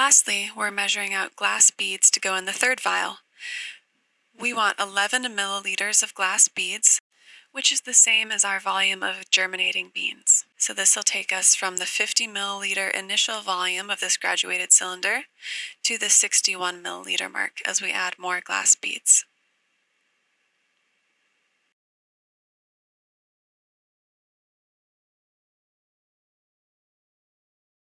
Lastly, we're measuring out glass beads to go in the third vial. We want 11 milliliters of glass beads, which is the same as our volume of germinating beans. So this will take us from the 50 milliliter initial volume of this graduated cylinder to the 61 milliliter mark as we add more glass beads.